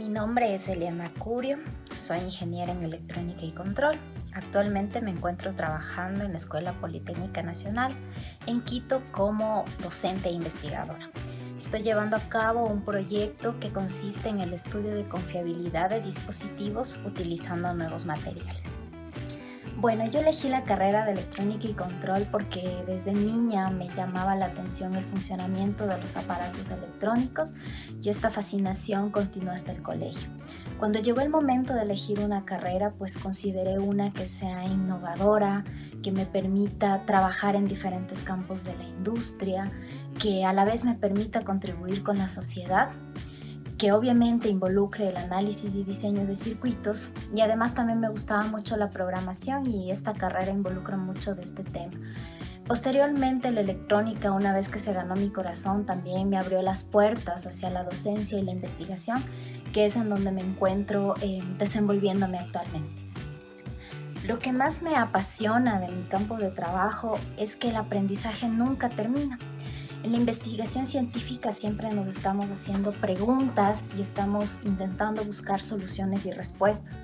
es Eliana Curio, soy ingeniera en electrónica y control. Actualmente me encuentro trabajando en la Escuela Politécnica Nacional en Quito como docente e investigadora. Estoy llevando a cabo un proyecto que consiste en el estudio de confiabilidad de dispositivos utilizando nuevos materiales. Bueno, yo elegí la carrera de electrónica y control porque desde niña me llamaba la atención el funcionamiento de los aparatos electrónicos y esta fascinación continuó hasta el colegio. Cuando llegó el momento de elegir una carrera, pues consideré una que sea innovadora, que me permita trabajar en diferentes campos de la industria, que a la vez me permita contribuir con la sociedad que obviamente involucre el análisis y diseño de circuitos y además también me gustaba mucho la programación y esta carrera involucra mucho de este tema. Posteriormente la electrónica, una vez que se ganó mi corazón, también me abrió las puertas hacia la docencia y la investigación, que es en donde me encuentro eh, desenvolviéndome actualmente. Lo que más me apasiona de mi campo de trabajo es que el aprendizaje nunca termina. En la investigación científica siempre nos estamos haciendo preguntas y estamos intentando buscar soluciones y respuestas.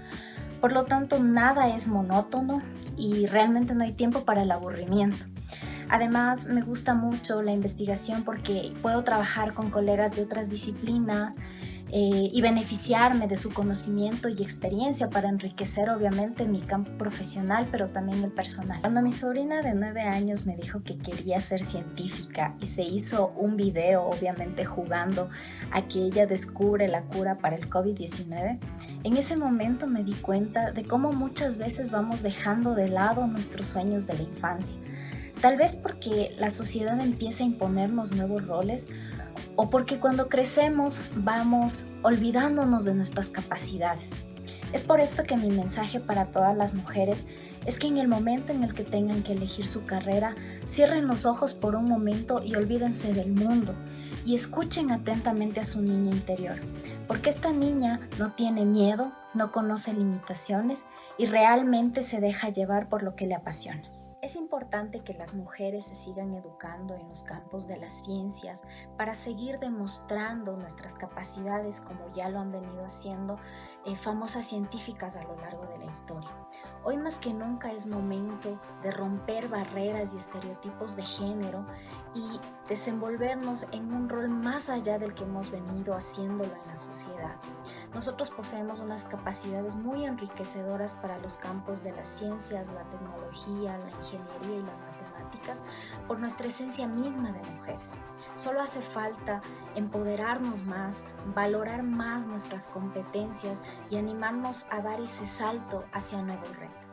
Por lo tanto, nada es monótono y realmente no hay tiempo para el aburrimiento. Además, me gusta mucho la investigación porque puedo trabajar con colegas de otras disciplinas, eh, y beneficiarme de su conocimiento y experiencia para enriquecer obviamente mi campo profesional pero también el personal. Cuando mi sobrina de 9 años me dijo que quería ser científica y se hizo un video obviamente jugando a que ella descubre la cura para el COVID-19, en ese momento me di cuenta de cómo muchas veces vamos dejando de lado nuestros sueños de la infancia. Tal vez porque la sociedad empieza a imponernos nuevos roles o porque cuando crecemos vamos olvidándonos de nuestras capacidades. Es por esto que mi mensaje para todas las mujeres es que en el momento en el que tengan que elegir su carrera, cierren los ojos por un momento y olvídense del mundo y escuchen atentamente a su niña interior, porque esta niña no tiene miedo, no conoce limitaciones y realmente se deja llevar por lo que le apasiona. Es importante que las mujeres se sigan educando en los campos de las ciencias para seguir demostrando nuestras capacidades como ya lo han venido haciendo eh, famosas científicas a lo largo de la historia. Hoy más que nunca es momento de romper barreras y estereotipos de género y desenvolvernos en un rol más allá del que hemos venido haciéndolo en la sociedad. Nosotros poseemos unas capacidades muy enriquecedoras para los campos de las ciencias, la tecnología, la ingeniería y las matemáticas por nuestra esencia misma de mujeres. Solo hace falta empoderarnos más, valorar más nuestras competencias y animarnos a dar ese salto hacia nuevos retos.